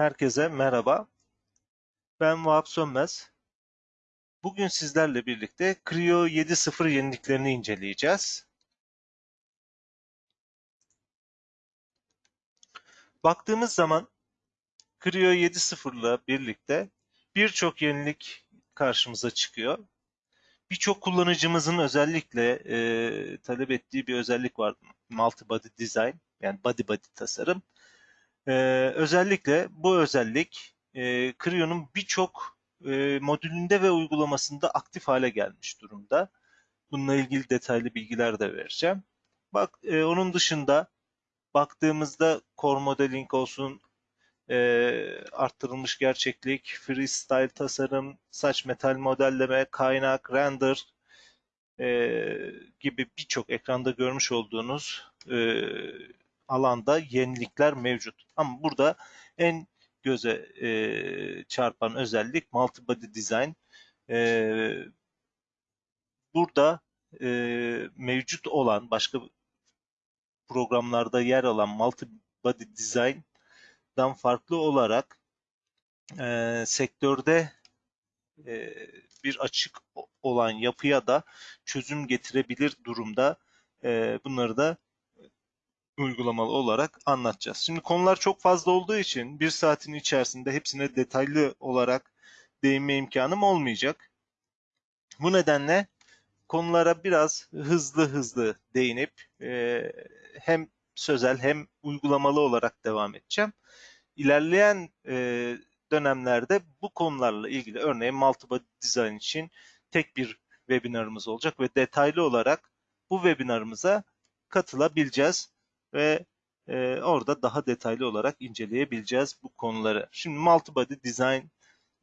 Herkese merhaba. Ben Vahap Sönmez. Bugün sizlerle birlikte Creo 7.0 yeniliklerini inceleyeceğiz. Baktığımız zaman Creo 7.0 ile birlikte birçok yenilik karşımıza çıkıyor. Birçok kullanıcımızın özellikle e, talep ettiği bir özellik var. Multi Body Design yani body body tasarım. E, özellikle bu özellik e, Creo'nun birçok e, modülünde ve uygulamasında aktif hale gelmiş durumda. Bununla ilgili detaylı bilgiler de vereceğim. Bak e, onun dışında baktığımızda core modeling olsun, e, arttırılmış gerçeklik, freestyle tasarım, saç metal modelleme, kaynak, render e, gibi birçok ekranda görmüş olduğunuz e, alanda yenilikler mevcut. Ama burada en göze e, çarpan özellik multi-body design. E, burada e, mevcut olan başka programlarda yer alan multi-body design'dan farklı olarak e, sektörde e, bir açık olan yapıya da çözüm getirebilir durumda. E, bunları da uygulamalı olarak anlatacağız. Şimdi konular çok fazla olduğu için bir saatin içerisinde hepsine detaylı olarak değinme imkanım olmayacak. Bu nedenle konulara biraz hızlı hızlı değinip e, hem sözel hem uygulamalı olarak devam edeceğim. İlerleyen e, dönemlerde bu konularla ilgili örneğin multiple design için tek bir webinarımız olacak ve detaylı olarak bu webinarımıza katılabileceğiz ve e, orada daha detaylı olarak inceleyebileceğiz bu konuları. Şimdi multibody design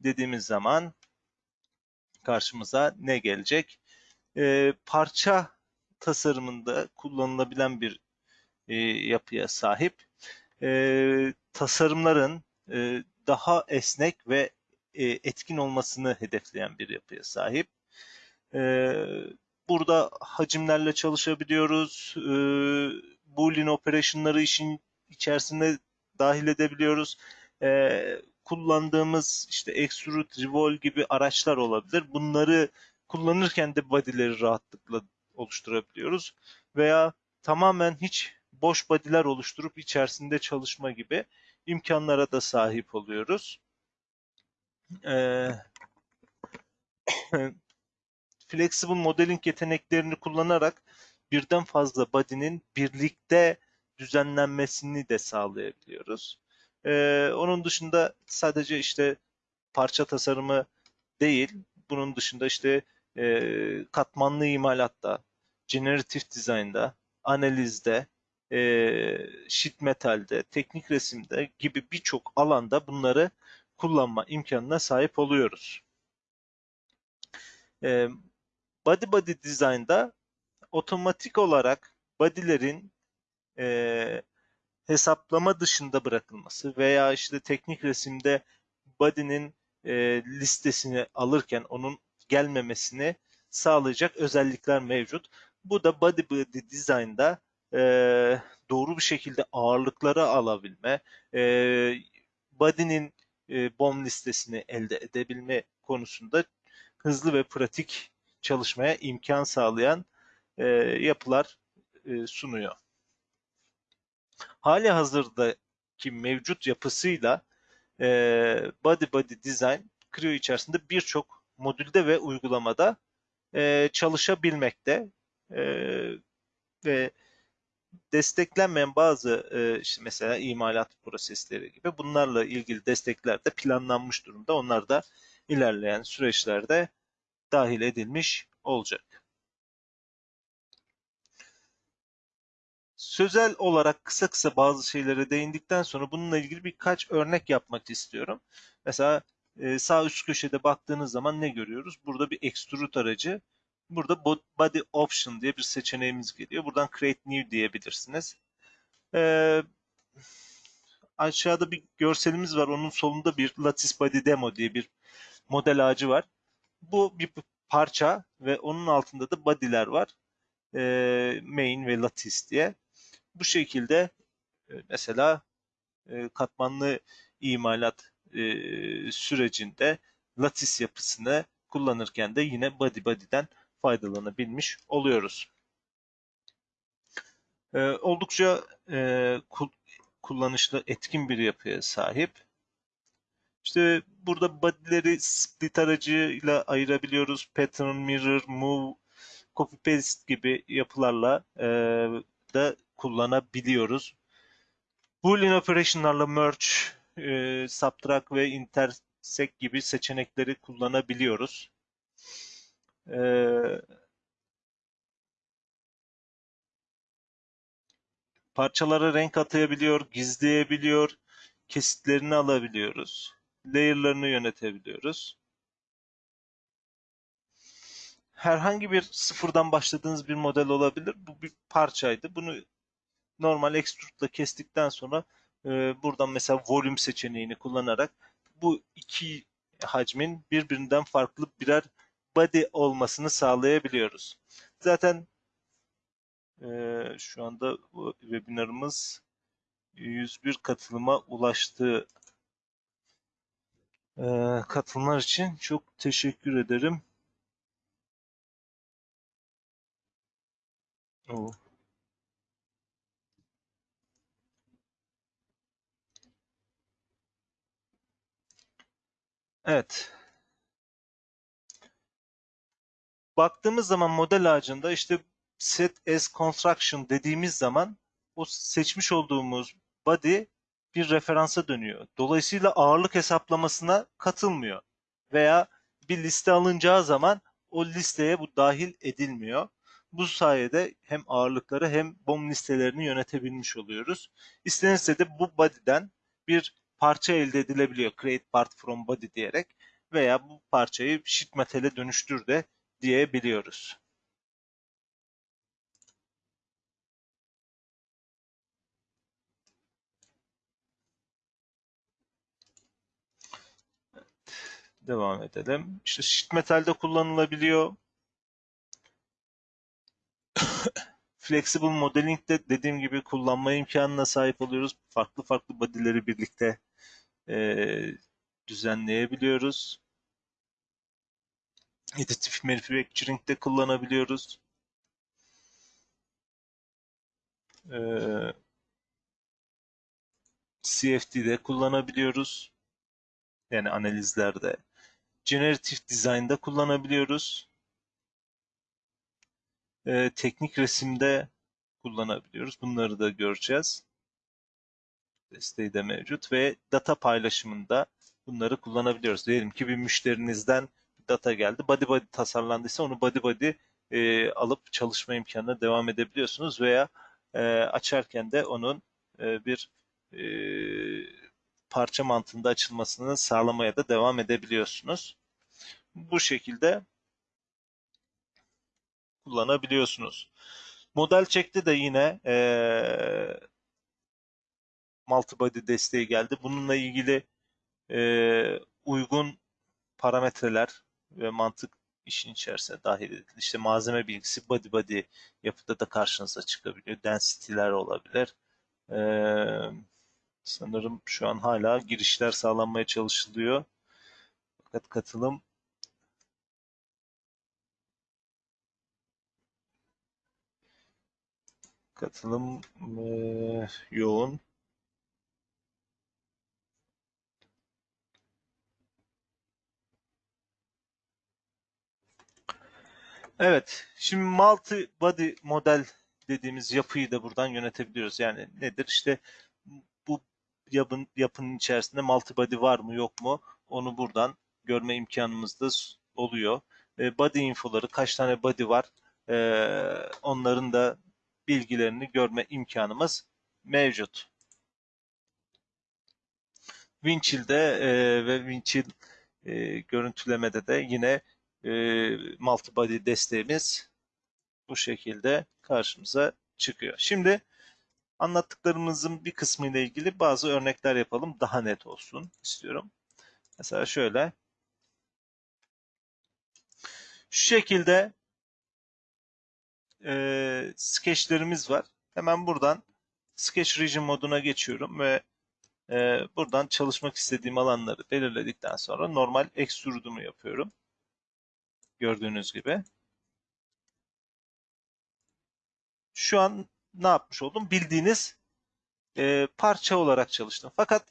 dediğimiz zaman karşımıza ne gelecek? E, parça tasarımında kullanılabilen bir e, yapıya sahip. E, tasarımların e, daha esnek ve e, etkin olmasını hedefleyen bir yapıya sahip. E, burada hacimlerle çalışabiliyoruz. E, Boolean operasyonları işin içerisinde dahil edebiliyoruz. E, kullandığımız işte extrude, revolve gibi araçlar olabilir. Bunları kullanırken de body'leri rahatlıkla oluşturabiliyoruz. Veya tamamen hiç boş body'ler oluşturup içerisinde çalışma gibi imkanlara da sahip oluyoruz. Ee, flexible modeling yeteneklerini kullanarak birden fazla body'nin birlikte düzenlenmesini de sağlayabiliyoruz. Ee, onun dışında sadece işte parça tasarımı değil, bunun dışında işte e, katmanlı imalatta, generative design'da, analizde, e, sheet metalde, teknik resimde gibi birçok alanda bunları kullanma imkanına sahip oluyoruz. E, body body design'da otomatik olarak body'lerin e, hesaplama dışında bırakılması veya işte teknik resimde body'nin e, listesini alırken onun gelmemesini sağlayacak özellikler mevcut. Bu da body body design'da e, doğru bir şekilde ağırlıkları alabilme, e, body'nin e, BOM listesini elde edebilme konusunda hızlı ve pratik çalışmaya imkan sağlayan e, yapılar e, sunuyor. Hali hazırdaki mevcut yapısıyla e, Body Body Design Creo içerisinde birçok modülde ve uygulamada e, çalışabilmekte e, ve desteklenmeyen bazı e, işte mesela imalat prosesleri gibi bunlarla ilgili destekler de planlanmış durumda. Onlar da ilerleyen süreçlerde dahil edilmiş olacak. Sözel olarak kısa kısa bazı şeylere değindikten sonra bununla ilgili birkaç örnek yapmak istiyorum. Mesela e, sağ üst köşede baktığınız zaman ne görüyoruz? Burada bir extrude aracı. Burada body option diye bir seçeneğimiz geliyor. Buradan create new diyebilirsiniz. Ee, aşağıda bir görselimiz var. Onun solunda bir lattice body demo diye bir model ağacı var. Bu bir parça ve onun altında da body'ler var. Ee, main ve lattice diye. Bu şekilde e, mesela e, katmanlı imalat e, sürecinde lattice yapısını kullanırken de yine body body'den faydalanabilmiş oluyoruz. Oldukça kul, kullanışlı, etkin bir yapıya sahip. İşte burada body'leri split aracıyla ayırabiliyoruz. Pattern, mirror, move, copy paste gibi yapılarla e, da kullanabiliyoruz. Boolean operation'larla merge, e, subtract ve intersect gibi seçenekleri kullanabiliyoruz. E, parçalara renk atayabiliyor, gizleyebiliyor, kesitlerini alabiliyoruz. Layer'larını yönetebiliyoruz. Herhangi bir sıfırdan başladığınız bir model olabilir. Bu bir parçaydı. Bunu normal extrude'la kestikten sonra e, buradan mesela volume seçeneğini kullanarak bu iki hacmin birbirinden farklı birer body olmasını sağlayabiliyoruz. Zaten e, şu anda webinarımız 101 katılıma ulaştı. E, katılımlar için çok teşekkür ederim. Evet. Baktığımız zaman model ağacında işte set as construction dediğimiz zaman o seçmiş olduğumuz body bir referansa dönüyor. Dolayısıyla ağırlık hesaplamasına katılmıyor. Veya bir liste alınacağı zaman o listeye bu dahil edilmiyor. Bu sayede hem ağırlıkları hem BOM listelerini yönetebilmiş oluyoruz. İstenirse de bu body'den bir parça elde edilebiliyor. Create part from body diyerek veya bu parçayı sheet metal'e dönüştür de diyebiliyoruz. Devam edelim. İşte sheet metal'de kullanılabiliyor. Flexible modeling'de dediğim gibi kullanma imkanına sahip oluyoruz. Farklı farklı body'leri birlikte e, düzenleyebiliyoruz. Additive Manufacturing'de kullanabiliyoruz. Ee, CFD'de kullanabiliyoruz. Yani analizlerde. Generative Design'da kullanabiliyoruz. Ee, teknik resimde kullanabiliyoruz. Bunları da göreceğiz. Desteği de mevcut ve data paylaşımında bunları kullanabiliyoruz. Diyelim ki bir müşterinizden data geldi. Body body tasarlandıysa onu body body e, alıp çalışma imkanına devam edebiliyorsunuz veya e, açarken de onun e, bir e, parça mantığında açılmasını sağlamaya da devam edebiliyorsunuz. Bu şekilde kullanabiliyorsunuz. Model çekti de yine e, multibody desteği geldi. Bununla ilgili e, uygun parametreler ve mantık işin içerisine dahil edildi. İşte malzeme bilgisi body body yapıda da karşınıza çıkabiliyor. Density'ler olabilir. Ee, sanırım şu an hala girişler sağlanmaya çalışılıyor. Fakat katılım katılım e, yoğun. Evet, şimdi multi body model dediğimiz yapıyı da buradan yönetebiliyoruz. Yani nedir? İşte bu yapın, yapının içerisinde multi body var mı yok mu? Onu buradan görme imkanımız da oluyor. E, body infoları, kaç tane body var? E, onların da bilgilerini görme imkanımız mevcut. Winchill'de e, ve Winchill e, görüntülemede de yine e, multibody desteğimiz bu şekilde karşımıza çıkıyor. Şimdi anlattıklarımızın bir kısmı ile ilgili bazı örnekler yapalım. Daha net olsun istiyorum. Mesela şöyle. Şu şekilde e, sketchlerimiz var. Hemen buradan Sketch Region moduna geçiyorum ve Ee, buradan çalışmak istediğim alanları belirledikten sonra normal extrude'umu yapıyorum. Gördüğünüz gibi. Şu an ne yapmış oldum? Bildiğiniz e, parça olarak çalıştım. Fakat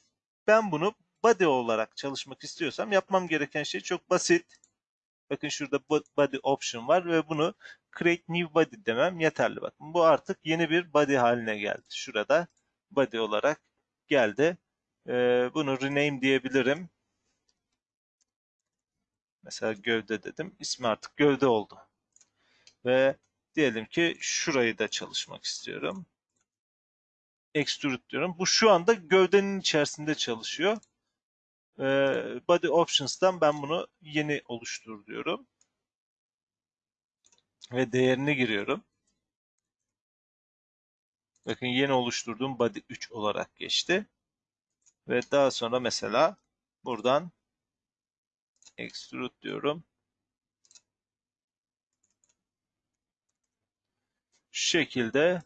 ben bunu body olarak çalışmak istiyorsam yapmam gereken şey çok basit. Bakın şurada body option var ve bunu create new body demem yeterli. Bakın bu artık yeni bir body haline geldi. Şurada body olarak geldi. Ee, bunu rename diyebilirim. Mesela gövde dedim. İsmi artık gövde oldu. Ve diyelim ki şurayı da çalışmak istiyorum. Extrude diyorum. Bu şu anda gövdenin içerisinde çalışıyor. Ee, body Options'tan ben bunu yeni oluştur diyorum. Ve değerini giriyorum. Bakın yeni oluşturduğum body 3 olarak geçti. Ve daha sonra mesela buradan extrude diyorum. Şu şekilde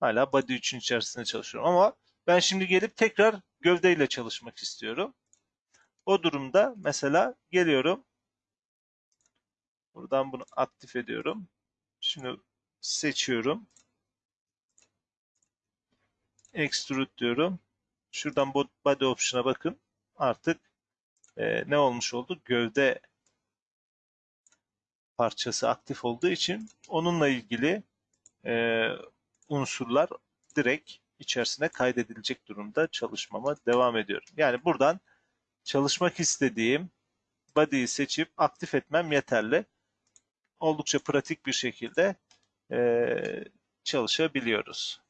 hala body 3'ün içerisinde çalışıyorum ama ben şimdi gelip tekrar gövdeyle çalışmak istiyorum. O durumda mesela geliyorum. Buradan bunu aktif ediyorum. Şimdi seçiyorum. Extrude diyorum. Şuradan body option'a bakın. Artık e, ne olmuş oldu? Gövde parçası aktif olduğu için onunla ilgili e, unsurlar direkt içerisine kaydedilecek durumda çalışmama devam ediyorum. Yani buradan çalışmak istediğim body'yi seçip aktif etmem yeterli. Oldukça pratik bir şekilde e, çalışabiliyoruz.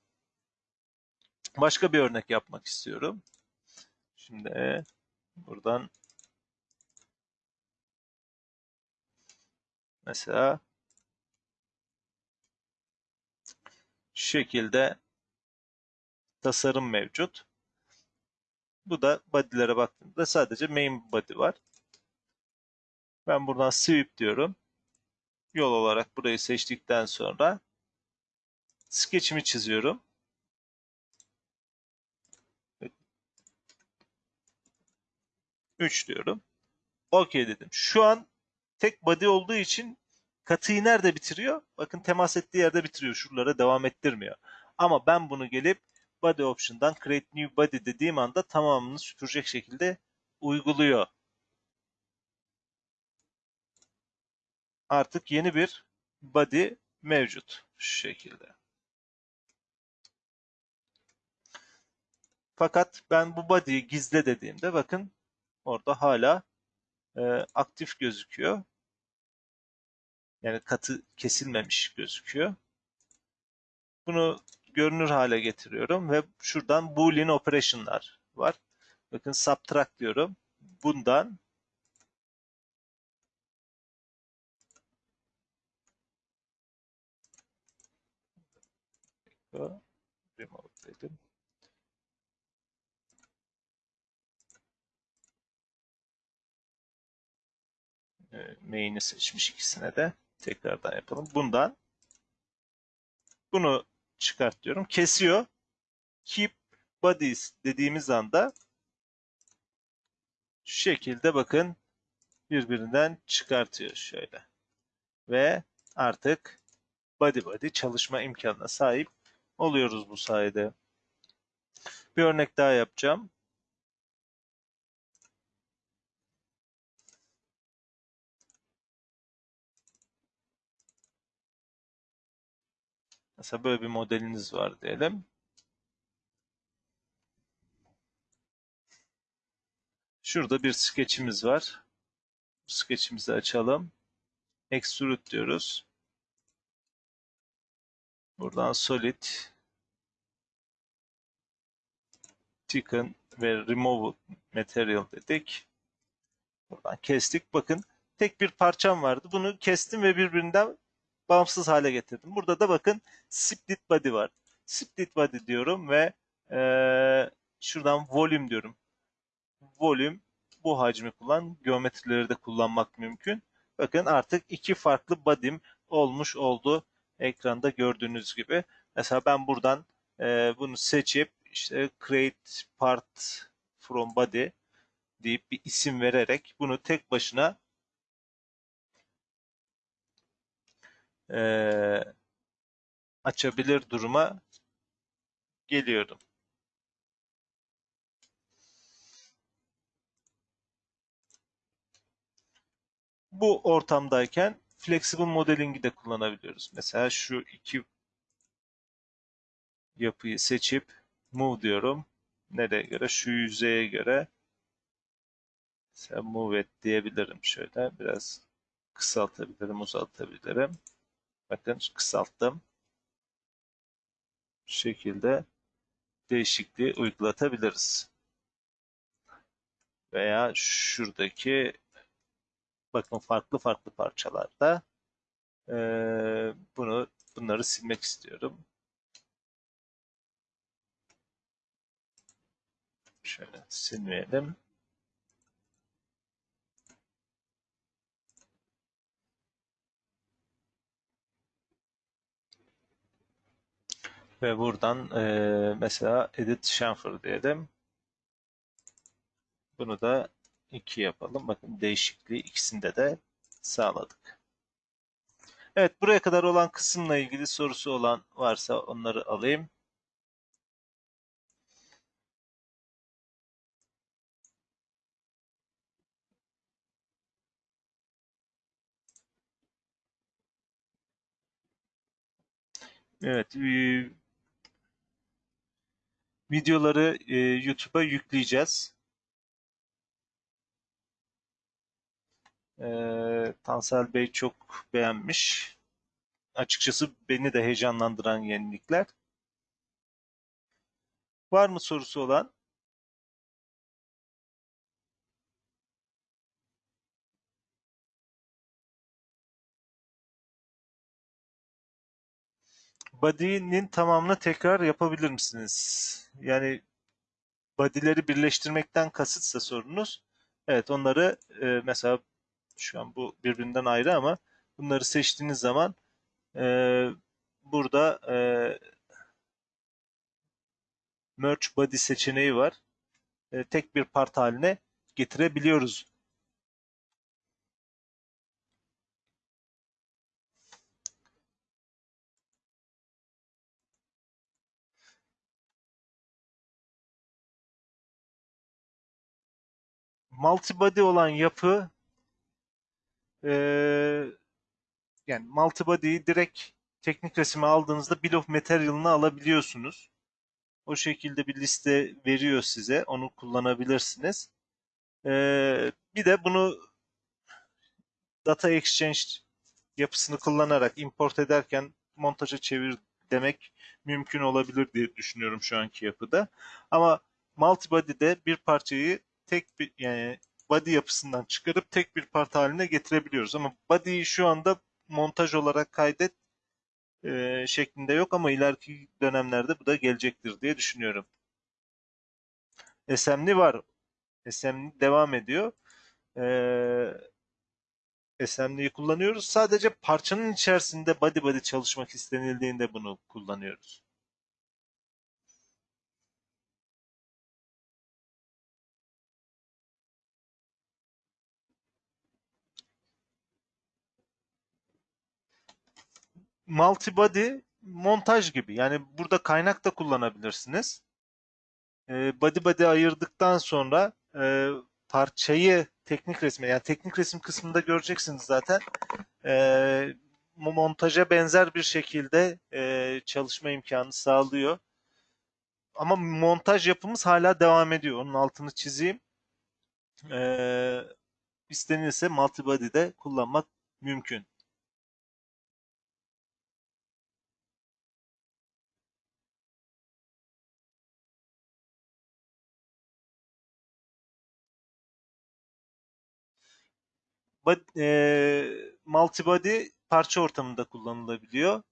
Başka bir örnek yapmak istiyorum. Şimdi buradan mesela şu şekilde tasarım mevcut. Bu da body'lere baktığımda sadece main body var. Ben buradan sweep diyorum. Yol olarak burayı seçtikten sonra sketch'imi çiziyorum. 3 diyorum. OK dedim. Şu an tek body olduğu için katıyı nerede bitiriyor? Bakın temas ettiği yerde bitiriyor. Şuralara devam ettirmiyor. Ama ben bunu gelip body option'dan create new body dediğim anda tamamını süpürecek şekilde uyguluyor. Artık yeni bir body mevcut. Şu şekilde. Fakat ben bu body'yi gizle dediğimde bakın orada hala e, aktif gözüküyor. Yani katı kesilmemiş gözüküyor. Bunu görünür hale getiriyorum ve şuradan boolean operation'lar var. Bakın subtract diyorum. Bundan remove dedim. Main'i seçmiş ikisine de. Tekrardan yapalım. Bundan bunu çıkart diyorum. Kesiyor. Keep bodies dediğimiz anda şu şekilde bakın birbirinden çıkartıyor şöyle. Ve artık body body çalışma imkanına sahip oluyoruz bu sayede. Bir örnek daha yapacağım. Mesela böyle bir modeliniz var diyelim. Şurada bir sketchimiz var. Bu sketchimizi açalım. Extrude diyoruz. Buradan Solid, Thicken ve Remove Material dedik. Buradan kestik. Bakın tek bir parçam vardı. Bunu kestim ve birbirinden bağımsız hale getirdim. Burada da bakın split body var. Split body diyorum ve e, şuradan volume diyorum. Volume bu hacmi kullan. Geometrileri de kullanmak mümkün. Bakın artık iki farklı body'm olmuş oldu. Ekranda gördüğünüz gibi. Mesela ben buradan e, bunu seçip işte create part from body deyip bir isim vererek bunu tek başına eee, açabilir duruma geliyorum. Bu ortamdayken flexible modeling'i de kullanabiliyoruz. Mesela şu iki yapıyı seçip move diyorum. Nereye göre? Şu yüzeye göre mesela move et diyebilirim şöyle. Biraz kısaltabilirim, uzaltabilirim. Bakın kısalttım. Bu şekilde değişikliği uygulatabiliriz. Veya şuradaki bakın farklı farklı parçalarda eee, bunu bunları silmek istiyorum. Şöyle silmeyelim. Ve buradan eee, mesela edit chamfer diyelim. Bunu da 2 yapalım. Bakın değişikliği ikisinde de sağladık. Evet buraya kadar olan kısımla ilgili sorusu olan varsa onları alayım. Evet, e, videoları e, YouTube'a yükleyeceğiz. E, Tansel Bey çok beğenmiş. Açıkçası beni de heyecanlandıran yenilikler. Var mı sorusu olan? Body'nin tamamını tekrar yapabilir misiniz? Yani body'leri birleştirmekten kasıtsa sorunuz. Evet onları e, mesela şu an bu birbirinden ayrı ama bunları seçtiğiniz zaman e, burada e, merge body seçeneği var. E, tek bir part haline getirebiliyoruz. Multibody olan yapı e, yani multibody'yi direkt teknik resime aldığınızda bill of material'ını alabiliyorsunuz. O şekilde bir liste veriyor size. Onu kullanabilirsiniz. Ee, bir de bunu data exchange yapısını kullanarak import ederken montaja çevir demek mümkün olabilir diye düşünüyorum şu anki yapıda. Ama multibody'de bir parçayı tek bir yani body yapısından çıkarıp tek bir parça haline getirebiliyoruz. Ama body'yi şu anda montaj olarak kaydet e, şeklinde yok ama ileriki dönemlerde bu da gelecektir diye düşünüyorum. SM'li var. SM'li devam ediyor. Ee, SM'liyi kullanıyoruz. Sadece parçanın içerisinde body body çalışmak istenildiğinde bunu kullanıyoruz. Multibody montaj gibi. Yani burada kaynak da kullanabilirsiniz. Ee, body body ayırdıktan sonra e, parçayı teknik resme yani teknik resim kısmında göreceksiniz zaten. E, montaja benzer bir şekilde e, çalışma imkanı sağlıyor. Ama montaj yapımız hala devam ediyor. Onun altını çizeyim. E, istenirse multibody'de kullanmak mümkün. E, multibody parça ortamında kullanılabiliyor.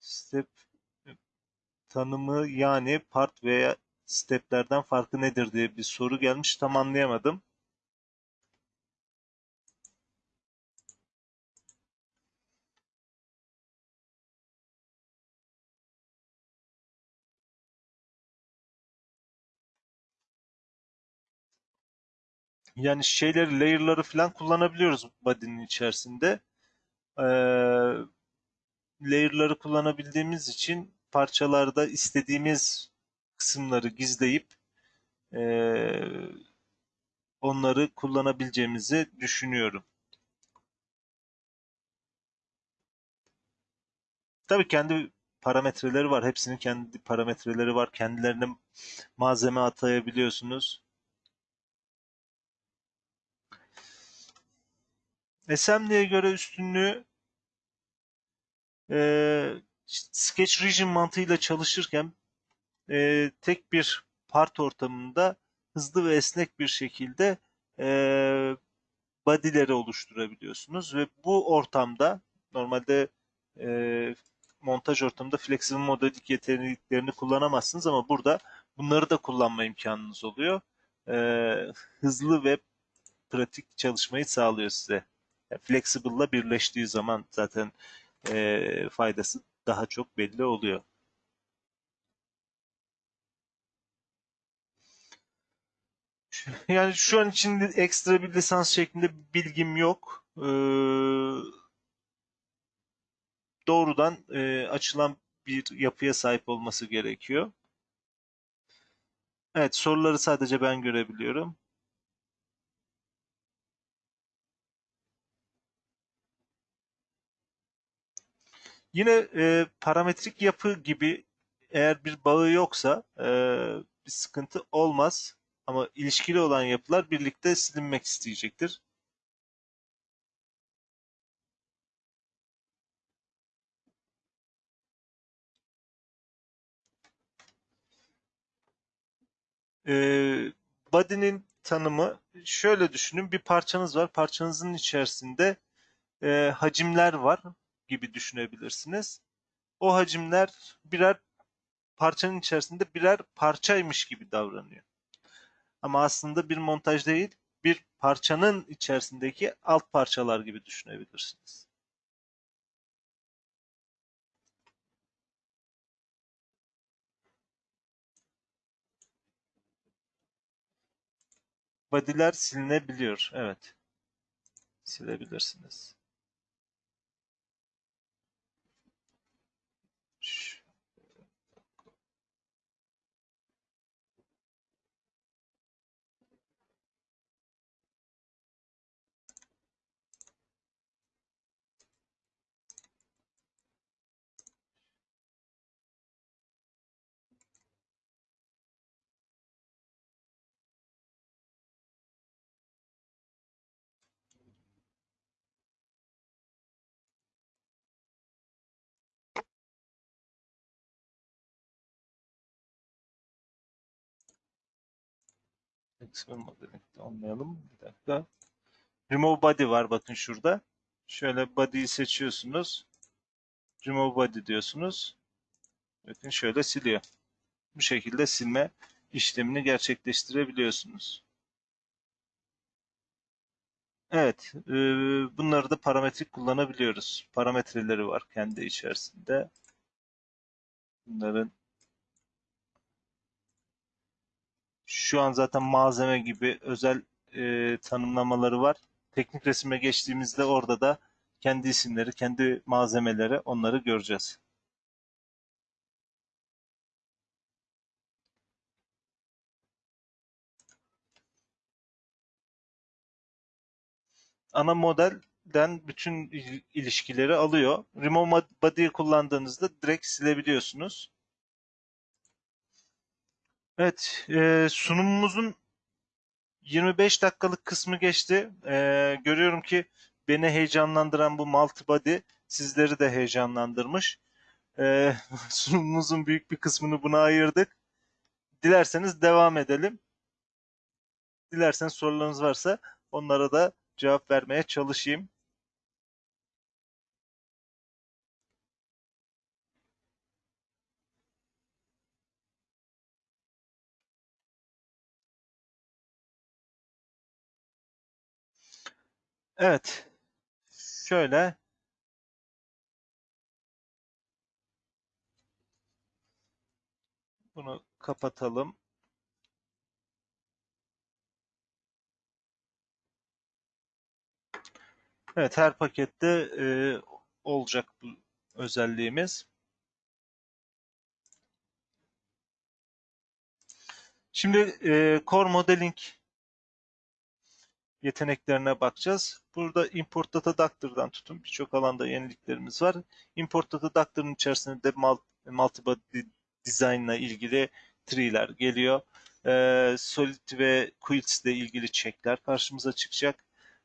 Step tanımı yani part veya steplerden farkı nedir diye bir soru gelmiş. Tam anlayamadım. Yani şeyleri, layer'ları falan kullanabiliyoruz body'nin içerisinde. Ee, layer'ları kullanabildiğimiz için parçalarda istediğimiz kısımları gizleyip ee, onları kullanabileceğimizi düşünüyorum. Tabii kendi parametreleri var. Hepsinin kendi parametreleri var. Kendilerine malzeme atayabiliyorsunuz. Assembly'e göre üstünlüğü e, Sketch Region mantığıyla çalışırken e, tek bir part ortamında hızlı ve esnek bir şekilde e, body'leri oluşturabiliyorsunuz ve bu ortamda normalde e, montaj ortamında flexible modelik yeteneklerini kullanamazsınız ama burada bunları da kullanma imkanınız oluyor. E, hızlı ve pratik çalışmayı sağlıyor size. Yani Flexible'la birleştiği zaman zaten e, faydası daha çok belli oluyor. Yani şu an için ekstra bir lisans şeklinde bilgim yok. Ee, doğrudan e, açılan bir yapıya sahip olması gerekiyor. Evet, soruları sadece ben görebiliyorum. Yine e, parametrik yapı gibi eğer bir bağı yoksa e, bir sıkıntı olmaz. Ama ilişkili olan yapılar birlikte silinmek isteyecektir. Ee, body'nin tanımı şöyle düşünün. Bir parçanız var. Parçanızın içerisinde e, hacimler var gibi düşünebilirsiniz. O hacimler birer parçanın içerisinde birer parçaymış gibi davranıyor. Ama aslında bir montaj değil, bir parçanın içerisindeki alt parçalar gibi düşünebilirsiniz. Body'ler silinebiliyor. Evet. Silebilirsiniz. Flexible modeling'de olmayalım. Bir dakika. Remove body var bakın şurada. Şöyle body'yi seçiyorsunuz. Remove body diyorsunuz. Bakın şöyle siliyor. Bu şekilde silme işlemini gerçekleştirebiliyorsunuz. Evet, e, bunları da parametrik kullanabiliyoruz. Parametreleri var kendi içerisinde. Bunların şu an zaten malzeme gibi özel e, tanımlamaları var. Teknik resime geçtiğimizde orada da kendi isimleri, kendi malzemeleri onları göreceğiz. ana modelden bütün ilişkileri alıyor. Remove Body'yi kullandığınızda direkt silebiliyorsunuz. Evet, e, sunumumuzun 25 dakikalık kısmı geçti. E, görüyorum ki beni heyecanlandıran bu multi body sizleri de heyecanlandırmış. E, sunumumuzun büyük bir kısmını buna ayırdık. Dilerseniz devam edelim. Dilerseniz sorularınız varsa onlara da cevap vermeye çalışayım. Evet. Şöyle bunu kapatalım. Evet her pakette e, olacak bu özelliğimiz. Şimdi e, Core Modeling yeteneklerine bakacağız. Burada Import Data Doctor'dan tutun birçok alanda yeniliklerimiz var. Import Data Doctor'ın içerisinde de Multibody Design ilgili tree'ler geliyor. E, Solid ve Quilts ile ilgili check'ler karşımıza çıkacak.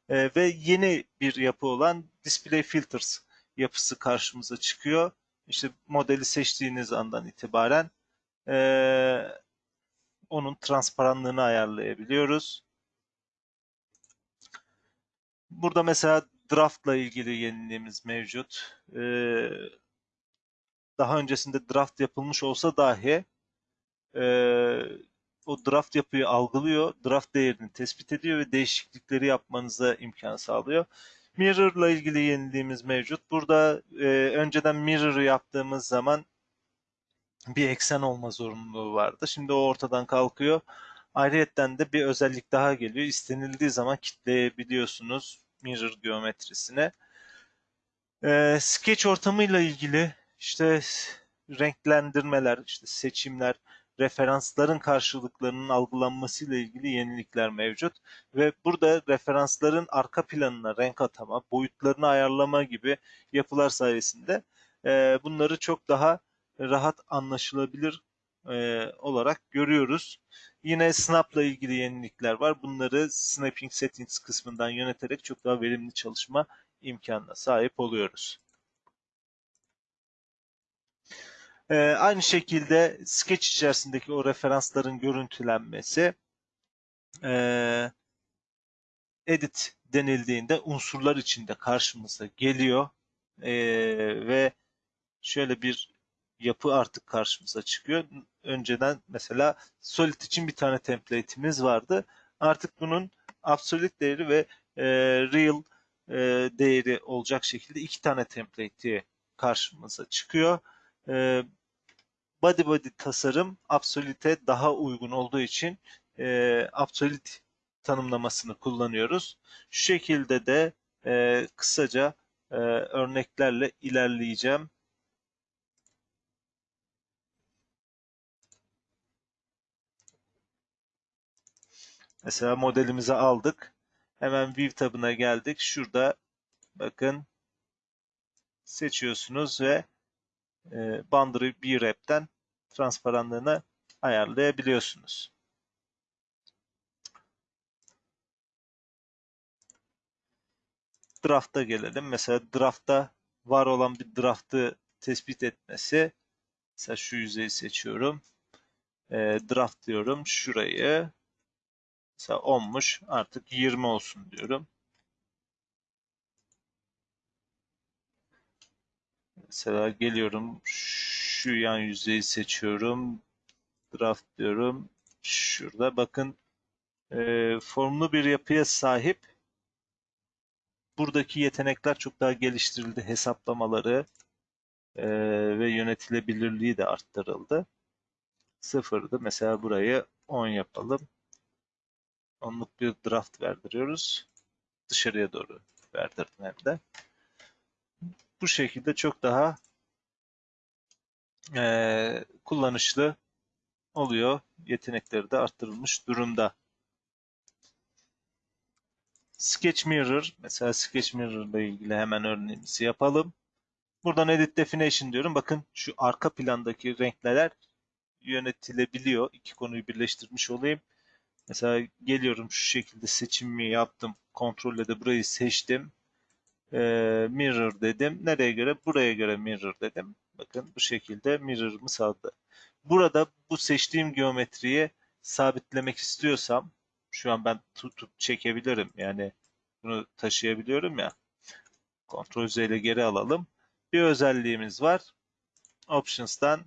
E, ve yeni bir yapı olan Display Filters yapısı karşımıza çıkıyor. İşte modeli seçtiğiniz andan itibaren e, onun transparanlığını ayarlayabiliyoruz. Burada mesela draftla ilgili yeniliğimiz mevcut. Ee, daha öncesinde draft yapılmış olsa dahi e, o draft yapıyı algılıyor, draft değerini tespit ediyor ve değişiklikleri yapmanıza imkan sağlıyor. Mirror ile ilgili yeniliğimiz mevcut. Burada e, önceden mirror'ı yaptığımız zaman bir eksen olma zorunluluğu vardı. Şimdi o ortadan kalkıyor. Ayrıyeten de bir özellik daha geliyor. İstenildiği zaman kitleyebiliyorsunuz mirror geometrisine. Ee, sketch ortamıyla ilgili işte renklendirmeler, işte seçimler, referansların karşılıklarının algılanmasıyla ilgili yenilikler mevcut. Ve burada referansların arka planına renk atama, boyutlarını ayarlama gibi yapılar sayesinde e, bunları çok daha rahat anlaşılabilir e, olarak görüyoruz. Yine Snap'la ilgili yenilikler var. Bunları Snapping Settings kısmından yöneterek çok daha verimli çalışma imkanına sahip oluyoruz. Ee, aynı şekilde Sketch içerisindeki o referansların görüntülenmesi e, edit denildiğinde unsurlar içinde karşımıza geliyor e, ve şöyle bir yapı artık karşımıza çıkıyor. Önceden mesela Solid için bir tane template'imiz vardı. Artık bunun absolute değeri ve e, real e, değeri olacak şekilde iki tane template karşımıza çıkıyor. E, body body tasarım absolute'e daha uygun olduğu için e, absolute tanımlamasını kullanıyoruz. Şu şekilde de e, kısaca e, örneklerle ilerleyeceğim. Mesela modelimizi aldık. Hemen View tabına geldik. Şurada bakın seçiyorsunuz ve e, Boundary B-Wrap'ten transparanlığını ayarlayabiliyorsunuz. Draft'a gelelim. Mesela draft'ta var olan bir draft'ı tespit etmesi. Mesela şu yüzeyi seçiyorum. E, draft diyorum. Şurayı Mesela 10'muş artık 20 olsun diyorum. Mesela geliyorum şu yan yüzeyi seçiyorum. Draft diyorum. Şurada bakın e, formlu bir yapıya sahip. Buradaki yetenekler çok daha geliştirildi. Hesaplamaları e, ve yönetilebilirliği de arttırıldı. Sıfırdı. Mesela burayı 10 yapalım onluk bir draft verdiriyoruz. Dışarıya doğru verdirdim hem de. Bu şekilde çok daha e, kullanışlı oluyor. Yetenekleri de arttırılmış durumda. Sketch Mirror, mesela Sketch Mirror ile ilgili hemen örneğimizi yapalım. Buradan Edit Definition diyorum. Bakın şu arka plandaki renkler yönetilebiliyor. İki konuyu birleştirmiş olayım. Mesela geliyorum şu şekilde seçimimi yaptım. Kontrolle de burayı seçtim. Ee, mirror dedim. Nereye göre? Buraya göre mirror dedim. Bakın bu şekilde mirror'ımı sağladı. Burada bu seçtiğim geometriyi sabitlemek istiyorsam şu an ben tutup çekebilirim. Yani bunu taşıyabiliyorum ya. Ctrl Z ile geri alalım. Bir özelliğimiz var. Options'tan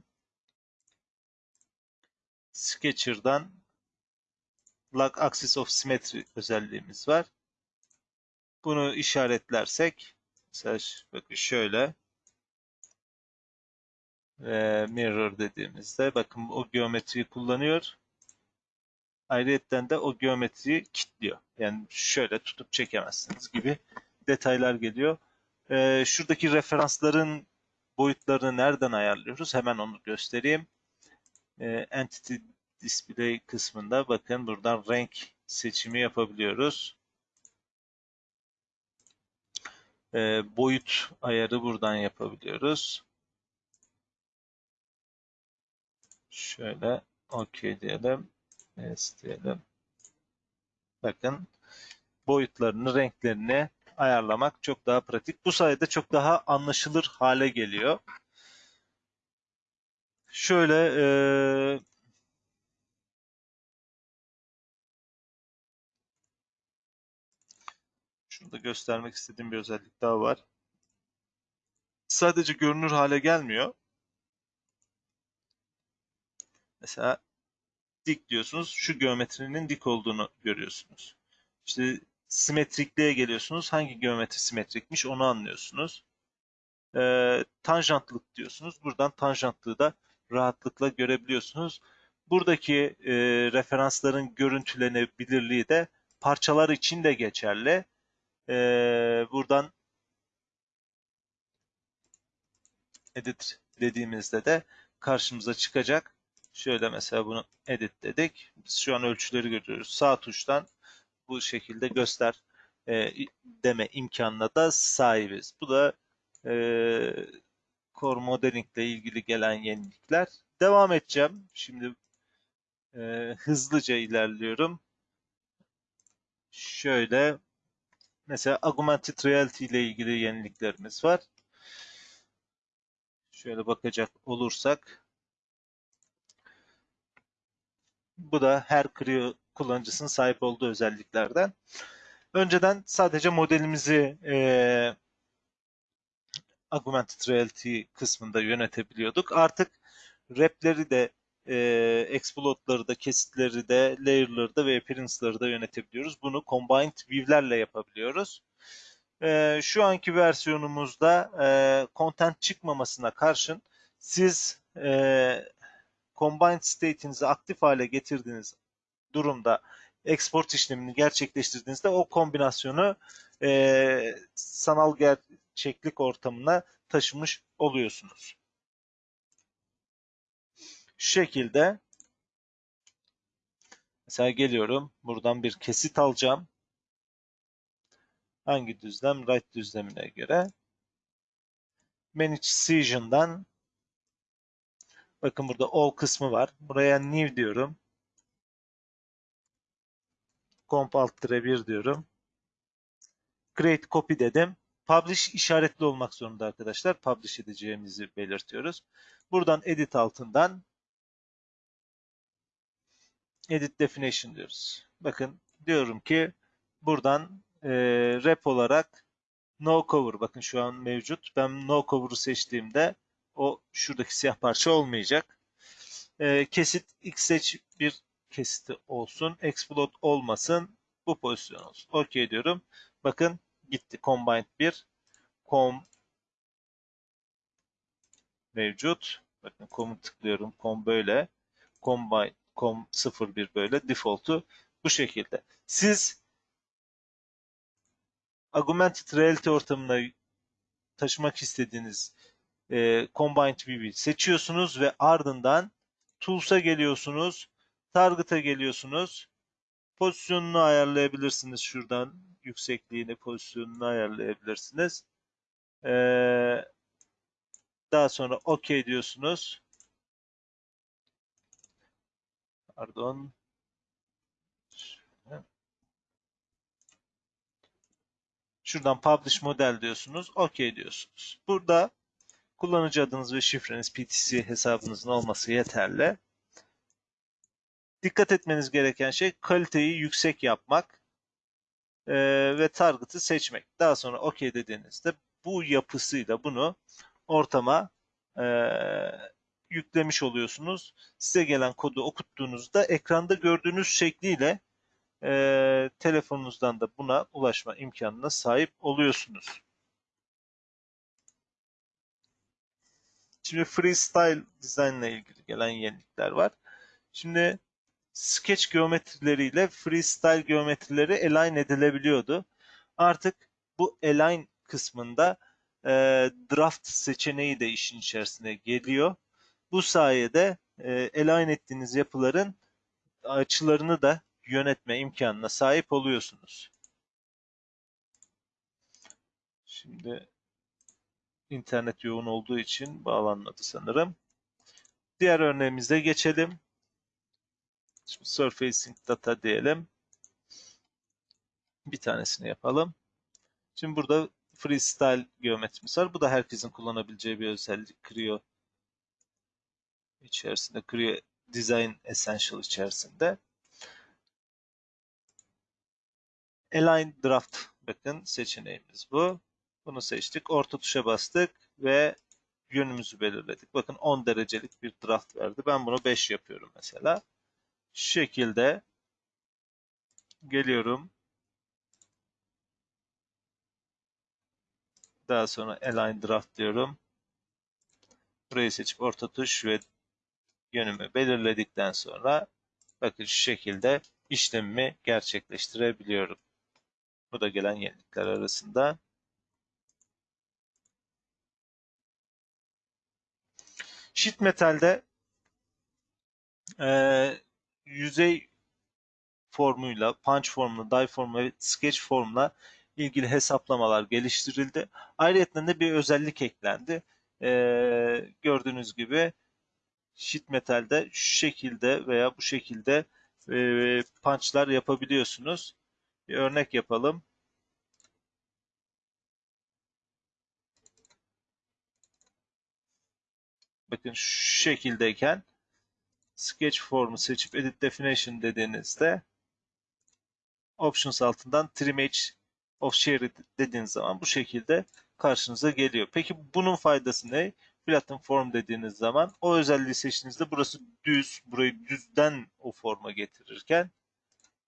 Sketcher'dan Lock Axis of Symmetry özelliğimiz var. Bunu işaretlersek mesela bakın şöyle e, mirror dediğimizde bakın o geometriyi kullanıyor. Ayrıca de o geometriyi kilitliyor. Yani şöyle tutup çekemezsiniz gibi detaylar geliyor. Ee, şuradaki referansların boyutlarını nereden ayarlıyoruz? Hemen onu göstereyim. Ee, Entity Display kısmında bakın buradan renk seçimi yapabiliyoruz. Ee, boyut ayarı buradan yapabiliyoruz. Şöyle OK diyelim. Yes diyelim. Bakın boyutlarını, renklerini ayarlamak çok daha pratik. Bu sayede çok daha anlaşılır hale geliyor. Şöyle e, şurada göstermek istediğim bir özellik daha var. Sadece görünür hale gelmiyor. Mesela dik diyorsunuz. Şu geometrinin dik olduğunu görüyorsunuz. İşte simetrikliğe geliyorsunuz. Hangi geometri simetrikmiş onu anlıyorsunuz. Ee, tanjantlık diyorsunuz. Buradan tanjantlığı da rahatlıkla görebiliyorsunuz. Buradaki e, referansların görüntülenebilirliği de parçalar için de geçerli. Ee, buradan edit dediğimizde de karşımıza çıkacak. Şöyle mesela bunu edit dedik. Biz şu an ölçüleri görüyoruz. Sağ tuştan bu şekilde göster e, deme imkanına da sahibiz. Bu da e, core modeling ile ilgili gelen yenilikler. Devam edeceğim. Şimdi e, hızlıca ilerliyorum. Şöyle mesela augmented reality ile ilgili yeniliklerimiz var. Şöyle bakacak olursak bu da her Creo kullanıcısının sahip olduğu özelliklerden. Önceden sadece modelimizi e, augmented reality kısmında yönetebiliyorduk. Artık repleri de e, exploit'ları da, kesitleri de, layer'ları da ve appearance'ları da yönetebiliyoruz. Bunu combined view'lerle yapabiliyoruz. E, şu anki versiyonumuzda e, content çıkmamasına karşın siz e, combined state'inizi aktif hale getirdiğiniz durumda export işlemini gerçekleştirdiğinizde o kombinasyonu e, sanal gerçeklik ortamına taşımış oluyorsunuz. Şu şekilde mesela geliyorum buradan bir kesit alacağım. Hangi düzlem? Right düzlemine göre. Manage Season'dan bakın burada all kısmı var. Buraya new diyorum. Comp alt 1 diyorum. Create copy dedim. Publish işaretli olmak zorunda arkadaşlar. Publish edeceğimizi belirtiyoruz. Buradan edit altından edit definition diyoruz. Bakın diyorum ki buradan e, rep olarak no cover bakın şu an mevcut. Ben no cover'ı seçtiğimde o şuradaki siyah parça olmayacak. E, kesit x seç bir kesiti olsun. Explode olmasın. Bu pozisyon olsun. OK diyorum. Bakın gitti. Combined 1. Com mevcut. Bakın com'u tıklıyorum. Com böyle. Combine com 01 böyle. Default'u bu şekilde. Siz augmented reality ortamına taşımak istediğiniz e, Combined View'i seçiyorsunuz ve ardından Tools'a geliyorsunuz. Target'a geliyorsunuz. Pozisyonunu ayarlayabilirsiniz şuradan. Yüksekliğini, pozisyonunu ayarlayabilirsiniz. Ee, daha sonra OK diyorsunuz. Pardon. Şuradan Publish Model diyorsunuz. OK diyorsunuz. Burada kullanıcı adınız ve şifreniz PTC hesabınızın olması yeterli. Dikkat etmeniz gereken şey kaliteyi yüksek yapmak e, ve target'ı seçmek. Daha sonra OK dediğinizde bu yapısıyla bunu ortama e, yüklemiş oluyorsunuz. Size gelen kodu okuttuğunuzda ekranda gördüğünüz şekliyle e, telefonunuzdan da buna ulaşma imkanına sahip oluyorsunuz. Şimdi freestyle design ile ilgili gelen yenilikler var. Şimdi sketch geometrileriyle freestyle geometrileri align edilebiliyordu. Artık Bu align kısmında e, draft seçeneği de işin içerisine geliyor. Bu sayede e, align ettiğiniz yapıların açılarını da yönetme imkanına sahip oluyorsunuz. Şimdi internet yoğun olduğu için bağlanmadı sanırım. Diğer örneğimize geçelim. Şimdi surfacing data diyelim. Bir tanesini yapalım. Şimdi burada freestyle geometrimiz var. Bu da herkesin kullanabileceği bir özellik. Creo içerisinde, Creo Design Essential içerisinde. Align Draft bakın seçeneğimiz bu. Bunu seçtik. Orta tuşa bastık ve yönümüzü belirledik. Bakın 10 derecelik bir draft verdi. Ben bunu 5 yapıyorum mesela. Şu şekilde geliyorum. Daha sonra Align Draft diyorum. Burayı seçip orta tuş ve yönümü belirledikten sonra bakın şu şekilde işlemimi gerçekleştirebiliyorum. Bu da gelen yenilikler arasında. Sheet metalde e, yüzey formuyla, punch formuyla, die formuyla ve sketch formuyla ilgili hesaplamalar geliştirildi. Ayrıca de bir özellik eklendi. E, gördüğünüz gibi sheet metalde şu şekilde veya bu şekilde e, punchlar yapabiliyorsunuz. Bir örnek yapalım. Bakın şu şekildeyken sketch formu seçip edit definition dediğinizde options altından trim edge of share dediğiniz zaman bu şekilde karşınıza geliyor. Peki bunun faydası ne? Flatten form dediğiniz zaman o özelliği seçtiğinizde burası düz, burayı düzden o forma getirirken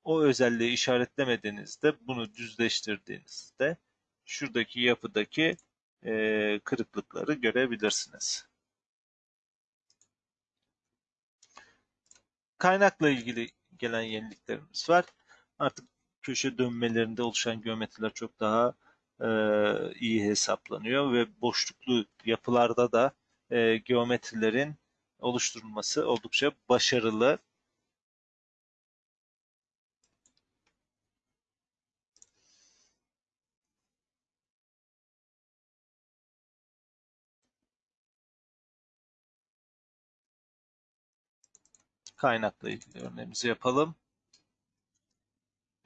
o özelliği işaretlemediğinizde bunu düzleştirdiğinizde şuradaki yapıdaki e, kırıklıkları görebilirsiniz. Kaynakla ilgili gelen yeniliklerimiz var. Artık köşe dönmelerinde oluşan geometriler çok daha e, iyi hesaplanıyor ve boşluklu yapılarda da e, geometrilerin oluşturulması oldukça başarılı. Kaynakla ilgili örneğimizi yapalım.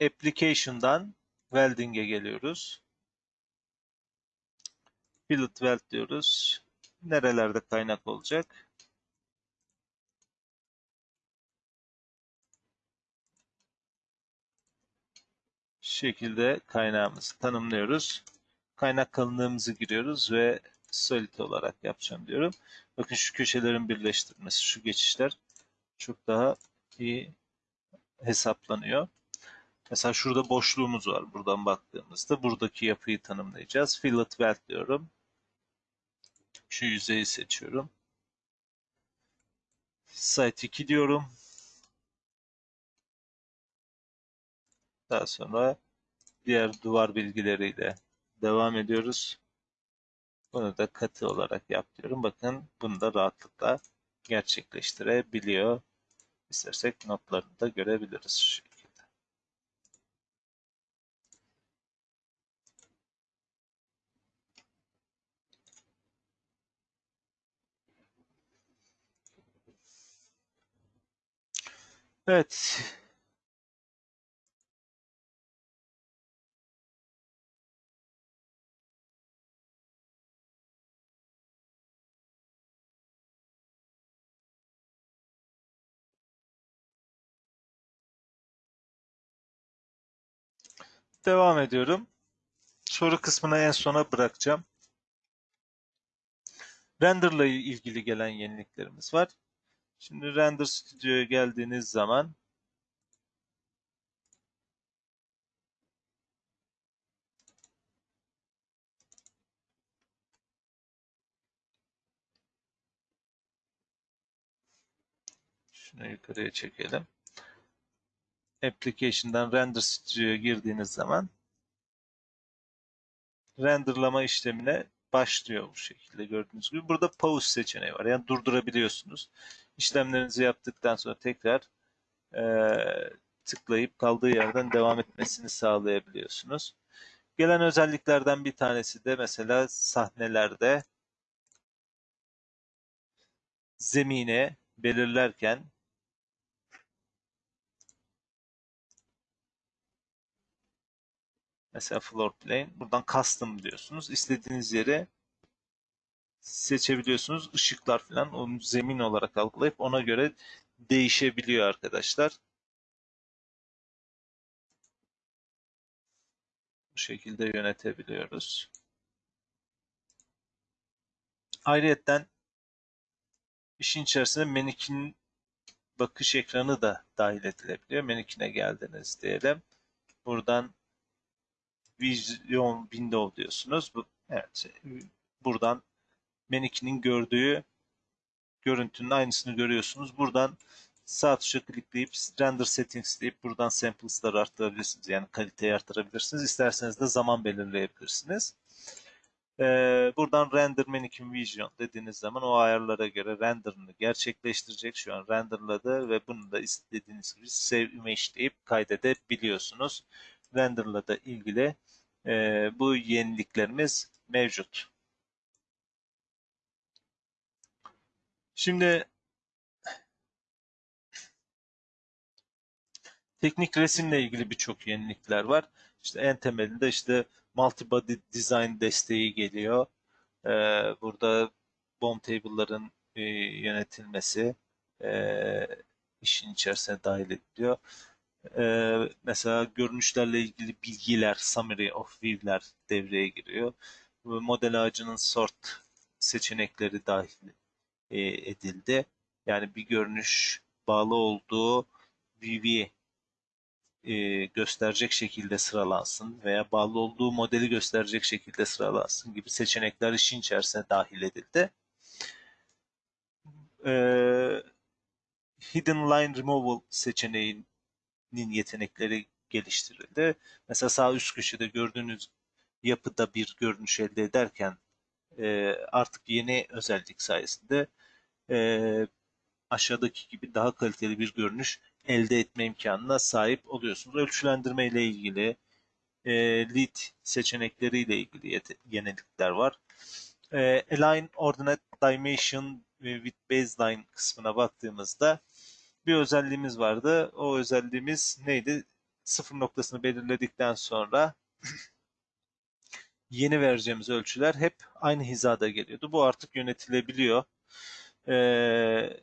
Application'dan Welding'e geliyoruz. Weld diyoruz. Nerelerde kaynak olacak? Şekilde kaynağımızı tanımlıyoruz. Kaynak kalınlığımızı giriyoruz ve solid olarak yapacağım diyorum. Bakın şu köşelerin birleştirmesi, şu geçişler çok daha iyi hesaplanıyor. Mesela şurada boşluğumuz var buradan baktığımızda. Buradaki yapıyı tanımlayacağız. Fillet weld diyorum. Şu yüzeyi seçiyorum. Site 2 diyorum. Daha sonra diğer duvar bilgileriyle devam ediyoruz. Bunu da katı olarak yap diyorum. Bakın bunu da rahatlıkla gerçekleştirebiliyor. İstersek notlarını da görebiliriz Evet. Devam ediyorum. Soru kısmına en sona bırakacağım. Render ile ilgili gelen yeniliklerimiz var. Şimdi Render Studio'ya geldiğiniz zaman şunu yukarıya çekelim. Application'dan Render Studio'ya girdiğiniz zaman renderlama işlemine başlıyor bu şekilde gördüğünüz gibi. Burada pause seçeneği var. Yani durdurabiliyorsunuz. İşlemlerinizi yaptıktan sonra tekrar e, tıklayıp kaldığı yerden devam etmesini sağlayabiliyorsunuz. Gelen özelliklerden bir tanesi de mesela sahnelerde zemine belirlerken mesela floor plane buradan custom diyorsunuz. İstediğiniz yere seçebiliyorsunuz. Işıklar falan onu zemin olarak algılayıp ona göre değişebiliyor arkadaşlar. Bu şekilde yönetebiliyoruz. Ayrıyeten işin içerisine Manikin bakış ekranı da dahil edilebiliyor. Manikin'e geldiniz diyelim. Buradan Vision Window diyorsunuz. Bu, evet, buradan Manikin'in gördüğü görüntünün aynısını görüyorsunuz. Buradan sağ tuşa klikleyip render settings deyip buradan samples'ları arttırabilirsiniz. Yani kaliteyi arttırabilirsiniz. İsterseniz de zaman belirleyebilirsiniz. Ee, buradan render mannequin vision dediğiniz zaman o ayarlara göre renderını gerçekleştirecek. Şu an renderladı ve bunu da istediğiniz gibi save image deyip kaydedebiliyorsunuz. Renderla da ilgili e, bu yeniliklerimiz mevcut. Şimdi teknik resimle ilgili birçok yenilikler var. İşte en temelinde işte multi-body design desteği geliyor. Ee, burada bomb table'ların e, yönetilmesi e, işin içerisine dahil ediliyor. E, mesela görünüşlerle ilgili bilgiler, summary of view'ler devreye giriyor. Model ağacının sort seçenekleri dahil e, edildi. Yani bir görünüş bağlı olduğu view'i e, gösterecek şekilde sıralansın veya bağlı olduğu modeli gösterecek şekilde sıralansın gibi seçenekler işin içerisine dahil edildi. E, Hidden Line Removal seçeneğinin yetenekleri geliştirildi. Mesela sağ üst köşede gördüğünüz yapıda bir görünüş elde ederken e, artık yeni özellik sayesinde e, aşağıdaki gibi daha kaliteli bir görünüş elde etme imkanına sahip oluyorsunuz. Ölçülendirme ile ilgili e, lead seçenekleri ile ilgili yenilikler var. E, Align Ordinate Dimension with Baseline kısmına baktığımızda bir özelliğimiz vardı. O özelliğimiz neydi? Sıfır noktasını belirledikten sonra yeni vereceğimiz ölçüler hep aynı hizada geliyordu. Bu artık yönetilebiliyor. Ee,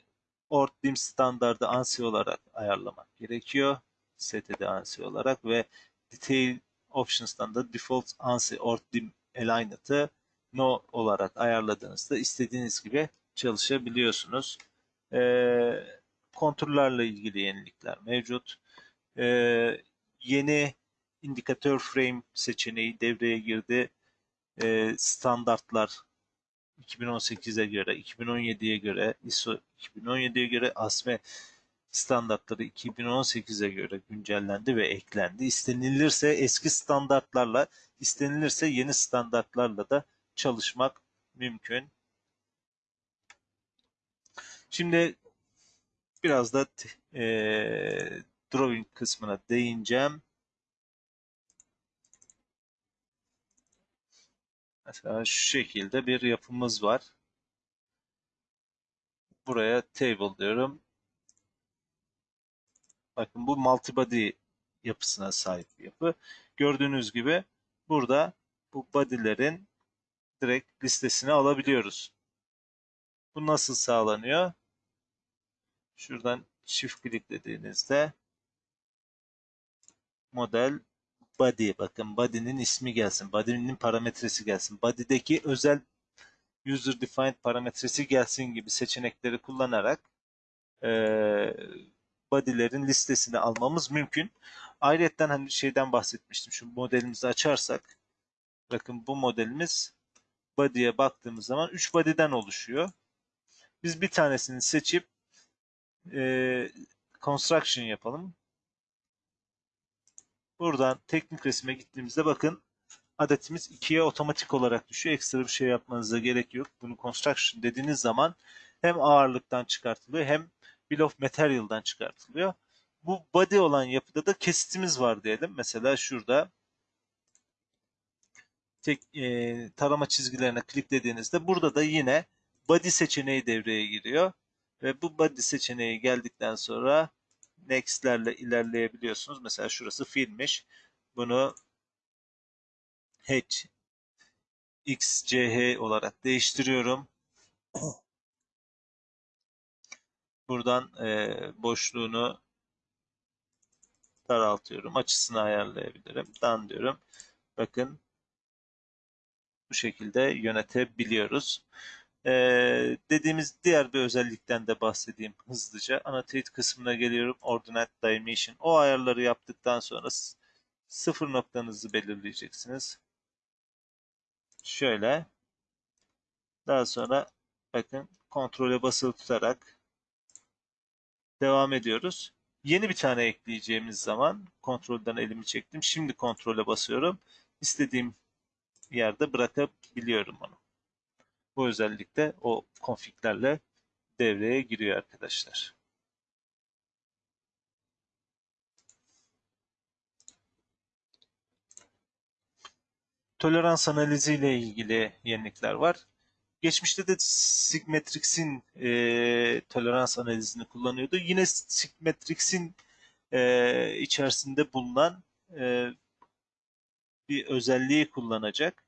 ORDIM standardı ANSI olarak ayarlamak gerekiyor. STD ANSI olarak ve Detail Options'tan da Default ANSI ORDIM Aligned'ı No olarak ayarladığınızda istediğiniz gibi çalışabiliyorsunuz. Ee, kontrollerle ilgili yenilikler mevcut. Ee, yeni indikatör frame seçeneği devreye girdi. Ee, standartlar 2018'e göre, 2017'ye göre, ISO 2017'ye göre ASME standartları 2018'e göre güncellendi ve eklendi. İstenilirse eski standartlarla, istenilirse yeni standartlarla da çalışmak mümkün. Şimdi biraz da e, drawing kısmına değineceğim. Mesela şu şekilde bir yapımız var. Buraya table diyorum. Bakın bu multibody yapısına sahip bir yapı. Gördüğünüz gibi burada bu body'lerin direkt listesini alabiliyoruz. Bu nasıl sağlanıyor? Şuradan çift kliklediğinizde model body bakın body'nin ismi gelsin. Body'nin parametresi gelsin. Body'deki özel user defined parametresi gelsin gibi seçenekleri kullanarak e, body'lerin listesini almamız mümkün. Ayrıca hani şeyden bahsetmiştim. Şu modelimizi açarsak bakın bu modelimiz body'ye baktığımız zaman 3 body'den oluşuyor. Biz bir tanesini seçip e, construction yapalım. Buradan teknik resime gittiğimizde bakın adetimiz 2'ye otomatik olarak düşüyor. Ekstra bir şey yapmanıza gerek yok. Bunu construction dediğiniz zaman hem ağırlıktan çıkartılıyor hem bill of material'dan çıkartılıyor. Bu body olan yapıda da kesitimiz var diyelim. Mesela şurada tek e, tarama çizgilerine kliklediğinizde burada da yine body seçeneği devreye giriyor. Ve bu body seçeneği geldikten sonra next'lerle ilerleyebiliyorsunuz. Mesela şurası filmmiş. Bunu H XCH olarak değiştiriyorum. Buradan e, boşluğunu daraltıyorum. Açısını ayarlayabilirim. Dan diyorum. Bakın bu şekilde yönetebiliyoruz. Ee, dediğimiz diğer bir özellikten de bahsedeyim hızlıca. Annotate kısmına geliyorum. Ordinate Dimension. O ayarları yaptıktan sonra sıfır noktanızı belirleyeceksiniz. Şöyle. Daha sonra bakın kontrole basılı tutarak devam ediyoruz. Yeni bir tane ekleyeceğimiz zaman kontrolden elimi çektim. Şimdi kontrole basıyorum. İstediğim yerde bırakabiliyorum onu. Bu özellik de o konfiglerle devreye giriyor arkadaşlar. Tolerans analizi ile ilgili yenilikler var. Geçmişte de Sigmetrix'in e, tolerans analizini kullanıyordu. Yine Sigmetrix'in e, içerisinde bulunan e, bir özelliği kullanacak.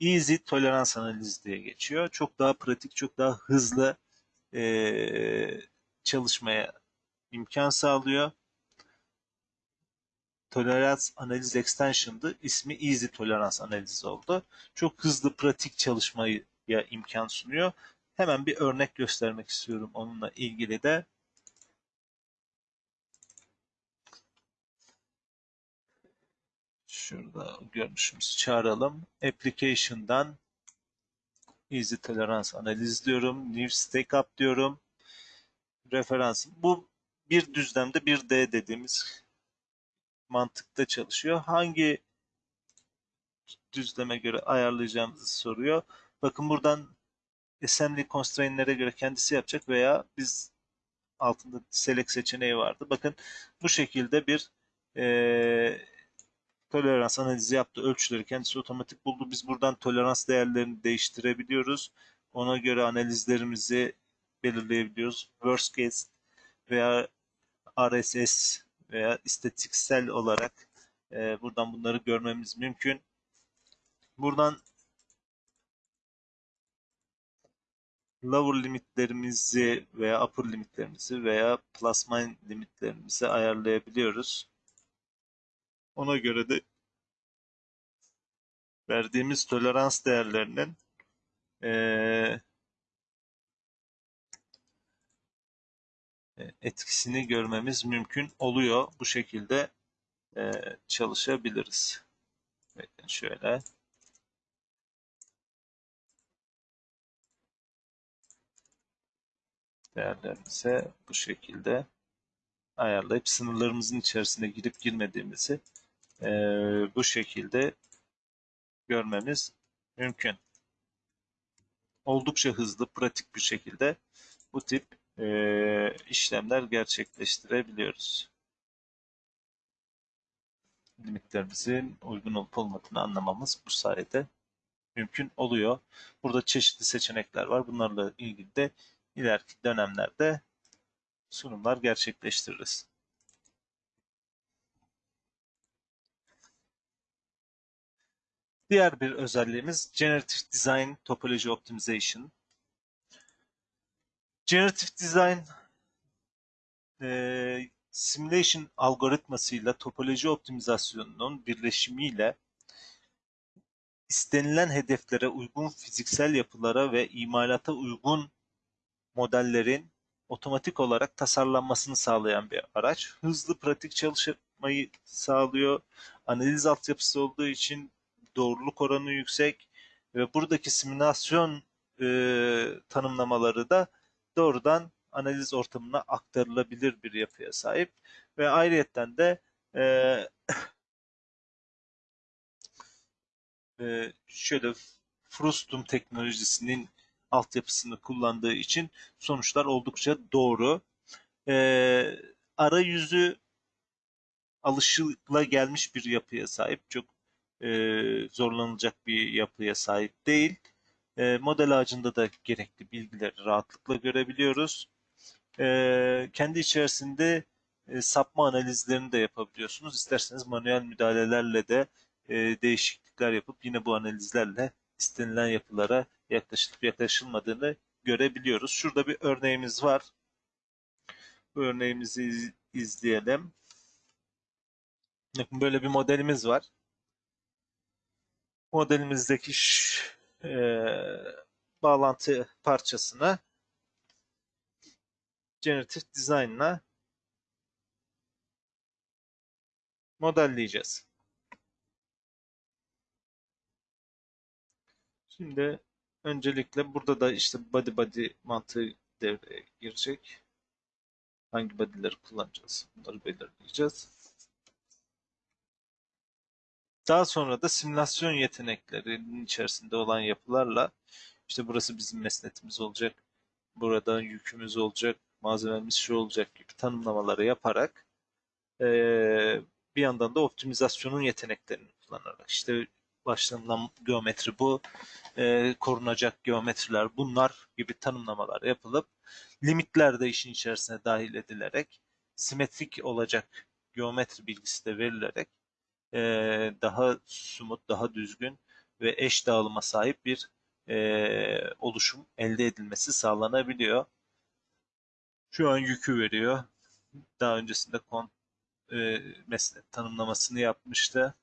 Easy tolerans analizi diye geçiyor. Çok daha pratik, çok daha hızlı e, çalışmaya imkan sağlıyor. Tolerans analiz extension'dı. İsmi Easy tolerans analizi oldu. Çok hızlı, pratik çalışmaya imkan sunuyor. Hemen bir örnek göstermek istiyorum onunla ilgili de. Şurada görünüşümüzü çağıralım. Application'dan Easy Tolerance Analiz diyorum. New Stake Up diyorum. Referans. Bu bir düzlemde bir D dediğimiz mantıkta çalışıyor. Hangi düzleme göre ayarlayacağımızı soruyor. Bakın buradan assembly constraint'lere göre kendisi yapacak veya biz altında select seçeneği vardı. Bakın bu şekilde bir tolerans analizi yaptı. Ölçüleri kendisi otomatik buldu. Biz buradan tolerans değerlerini değiştirebiliyoruz. Ona göre analizlerimizi belirleyebiliyoruz. Worst case veya RSS veya istatistiksel olarak e, buradan bunları görmemiz mümkün. Buradan lower limitlerimizi veya upper limitlerimizi veya plus limitlerimizi ayarlayabiliyoruz. Ona göre de verdiğimiz tolerans değerlerinin e, etkisini görmemiz mümkün oluyor. Bu şekilde e, çalışabiliriz. Bakın şöyle. Değerlerimize bu şekilde ayarlayıp sınırlarımızın içerisine girip girmediğimizi e, bu şekilde görmemiz mümkün. Oldukça hızlı, pratik bir şekilde bu tip e, işlemler gerçekleştirebiliyoruz. Limitlerimizin uygun olup olmadığını anlamamız bu sayede mümkün oluyor. Burada çeşitli seçenekler var. Bunlarla ilgili de ileriki dönemlerde sunumlar gerçekleştiririz. Diğer bir özelliğimiz Generative Design Topology Optimization. Generative Design e, simulation algoritmasıyla topoloji optimizasyonunun birleşimiyle istenilen hedeflere uygun fiziksel yapılara ve imalata uygun modellerin otomatik olarak tasarlanmasını sağlayan bir araç. Hızlı, pratik çalışmayı sağlıyor. Analiz altyapısı olduğu için doğruluk oranı yüksek ve buradaki simülasyon e, tanımlamaları da doğrudan analiz ortamına aktarılabilir bir yapıya sahip ve ayrıyetten de e, e, şöyle Frustum teknolojisinin altyapısını kullandığı için sonuçlar oldukça doğru. E, arayüzü alışıla gelmiş bir yapıya sahip. Çok e, zorlanılacak bir yapıya sahip değil. E, model ağacında da gerekli bilgileri rahatlıkla görebiliyoruz. E, kendi içerisinde e, sapma analizlerini de yapabiliyorsunuz. İsterseniz manuel müdahalelerle de e, değişiklikler yapıp yine bu analizlerle istenilen yapılara yaklaşılıp yaklaşılmadığını görebiliyoruz. Şurada bir örneğimiz var. Bu örneğimizi iz, izleyelim. Böyle bir modelimiz var. Modelimizdeki e, bağlantı parçasını Generative Design'la modelleyeceğiz. Şimdi öncelikle burada da işte body body mantığı devreye girecek. Hangi body'leri kullanacağız? Bunları belirleyeceğiz. Daha sonra da simülasyon yeteneklerinin içerisinde olan yapılarla işte burası bizim mesnetimiz olacak, burada yükümüz olacak, malzememiz şu olacak gibi tanımlamaları yaparak bir yandan da optimizasyonun yeteneklerini kullanarak. İşte başlanılan geometri bu, korunacak geometriler bunlar gibi tanımlamalar yapılıp limitler de işin içerisine dahil edilerek simetrik olacak geometri bilgisi de verilerek e, daha sumut, daha düzgün ve eş dağılıma sahip bir e, oluşum elde edilmesi sağlanabiliyor. Şu an yükü veriyor. Daha öncesinde kon, e, mesnet tanımlamasını yapmıştı.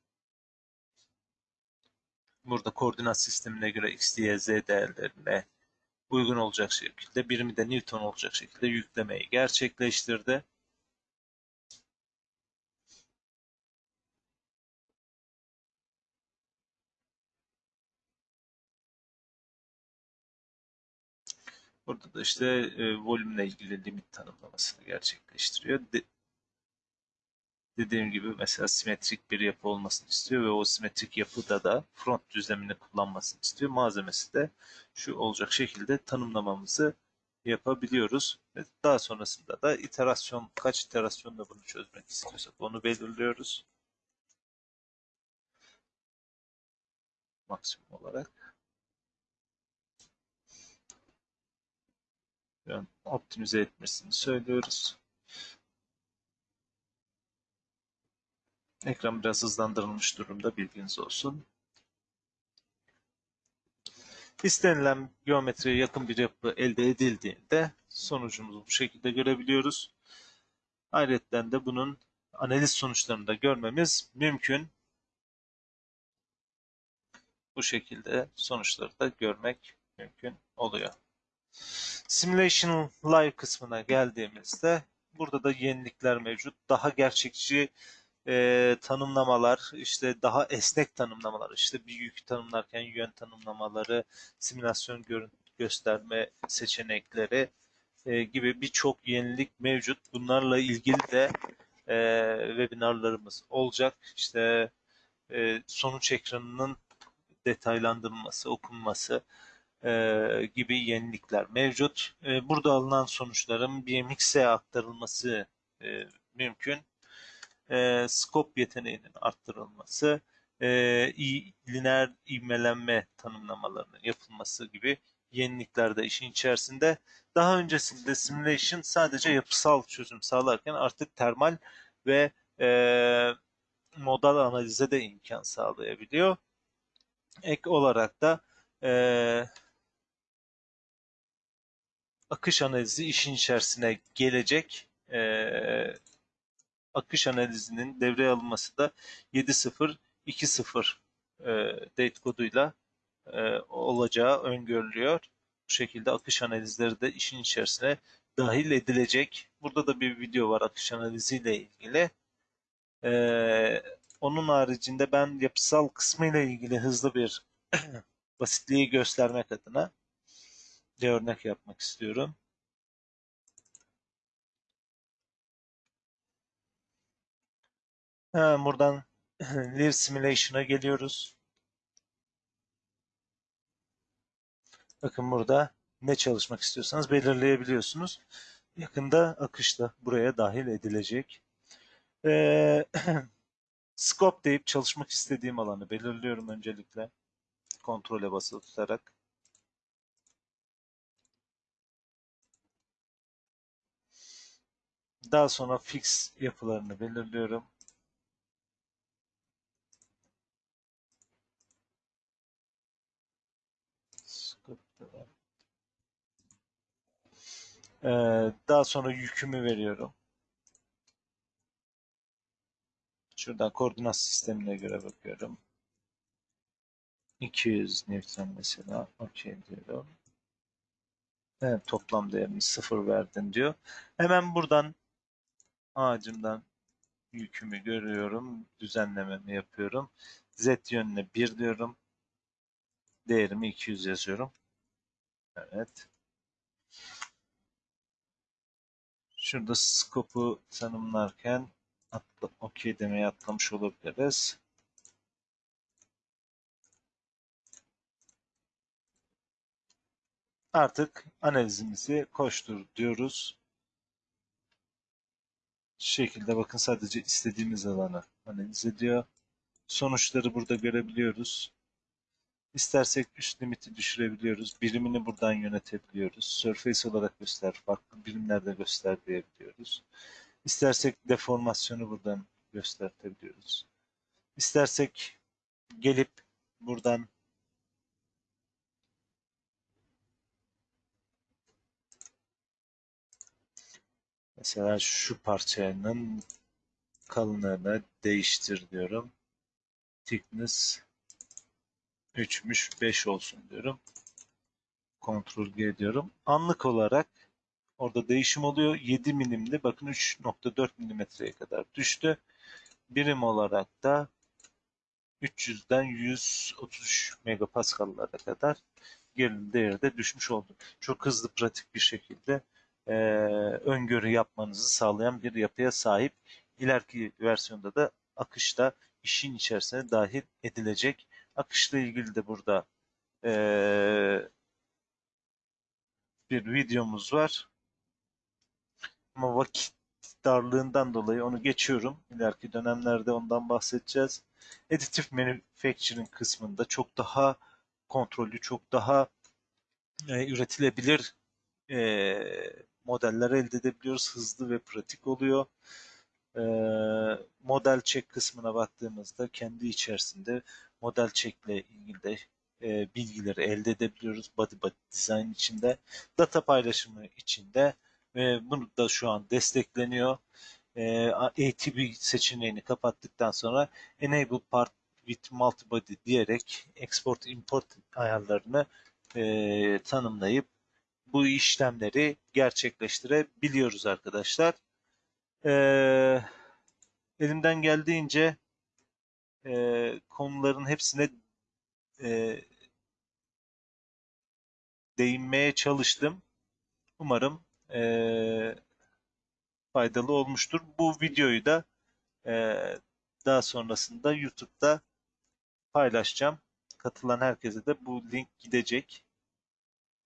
Burada koordinat sistemine göre x, y, z değerlerine uygun olacak şekilde, birimi de Newton olacak şekilde yüklemeyi gerçekleştirdi. Burada da işte e, volümle ilgili limit tanımlamasını gerçekleştiriyor. De, dediğim gibi mesela simetrik bir yapı olmasını istiyor ve o simetrik yapıda da front düzlemini kullanmasını istiyor. Malzemesi de şu olacak şekilde tanımlamamızı yapabiliyoruz. Ve daha sonrasında da iterasyon, kaç iterasyonda bunu çözmek istiyorsak onu belirliyoruz. Maksimum olarak. Optimize etmesini söylüyoruz. Ekran biraz hızlandırılmış durumda bilginiz olsun. İstenilen geometriye yakın bir yapı elde edildiğinde sonucumuzu bu şekilde görebiliyoruz. Ayrıca de bunun analiz sonuçlarını da görmemiz mümkün. Bu şekilde sonuçları da görmek mümkün oluyor. Simulation Live kısmına geldiğimizde burada da yenilikler mevcut. Daha gerçekçi e, tanımlamalar, işte daha esnek tanımlamalar, işte bir yük tanımlarken yön tanımlamaları, simülasyon görüntü gösterme seçenekleri e, gibi birçok yenilik mevcut. Bunlarla ilgili de e, webinarlarımız olacak. İşte e, sonuç ekranının detaylandırılması, okunması, e, gibi yenilikler mevcut. E, burada alınan sonuçların BMX'e aktarılması e, mümkün. E, scope yeteneğinin arttırılması, e, lineer ivmelenme tanımlamalarının yapılması gibi yenilikler de işin içerisinde. Daha öncesinde simulation sadece yapısal çözüm sağlarken artık termal ve e, modal analize de imkan sağlayabiliyor. Ek olarak da e, akış analizi işin içerisine gelecek. E, akış analizinin devreye alınması da 7.0.2.0 e, date koduyla e, olacağı öngörülüyor. Bu şekilde akış analizleri de işin içerisine dahil edilecek. Burada da bir video var akış analiziyle ilgili. Ee, onun haricinde ben yapısal kısmıyla ilgili hızlı bir basitliği göstermek adına bir örnek yapmak istiyorum. Buradan Live Simulation'a geliyoruz. Bakın burada ne çalışmak istiyorsanız belirleyebiliyorsunuz. Yakında akışta buraya dahil edilecek. Ee, scope deyip çalışmak istediğim alanı belirliyorum öncelikle. Kontrole basılı tutarak. Daha sonra fix yapılarını belirliyorum. Ee, daha sonra yükümü veriyorum. Şuradan koordinat sistemine göre bakıyorum. 200 Newton mesela. Okey diyorum. Evet, toplam değerini sıfır verdin diyor. Hemen buradan ağacımdan yükümü görüyorum. Düzenlememi yapıyorum. Z yönüne 1 diyorum. Değerimi 200 yazıyorum. Evet. Şurada scope'u tanımlarken atla, okey demeye atlamış olabiliriz. Artık analizimizi koştur diyoruz. Şu şekilde bakın sadece istediğimiz alanı analiz ediyor. Sonuçları burada görebiliyoruz. İstersek üst limiti düşürebiliyoruz. Birimini buradan yönetebiliyoruz. Surface olarak göster, farklı birimlerde göster diyebiliyoruz. İstersek deformasyonu buradan göstertebiliyoruz. İstersek gelip buradan mesela şu parçanın kalınlığını değiştir diyorum. Thickness 3'müş 5 olsun diyorum. Ctrl G diyorum. Anlık olarak orada değişim oluyor. 7 milimde bakın 3.4 milimetreye kadar düştü. Birim olarak da 300'den 133 megapaskallara kadar gerilim değeri de düşmüş oldu. Çok hızlı pratik bir şekilde e, öngörü yapmanızı sağlayan bir yapıya sahip. İleriki versiyonda da akışta işin içerisine dahil edilecek. Akışla ilgili de burada e, bir videomuz var. Ama vakit darlığından dolayı onu geçiyorum. İleriki dönemlerde ondan bahsedeceğiz. Additive Manufacturing kısmında çok daha kontrollü, çok daha e, üretilebilir e, modeller elde edebiliyoruz. Hızlı ve pratik oluyor. E, model check kısmına baktığımızda kendi içerisinde model check ile ilgili de e, bilgileri elde edebiliyoruz. Body body design içinde. Data paylaşımı içinde ve bunu da şu an destekleniyor. E, ATB seçeneğini kapattıktan sonra Enable Part with Multibody diyerek export import ayarlarını e, tanımlayıp bu işlemleri gerçekleştirebiliyoruz arkadaşlar. E, elimden geldiğince e, konuların hepsine e, değinmeye çalıştım. Umarım e, faydalı olmuştur. Bu videoyu da e, daha sonrasında YouTube'da paylaşacağım. Katılan herkese de bu link gidecek.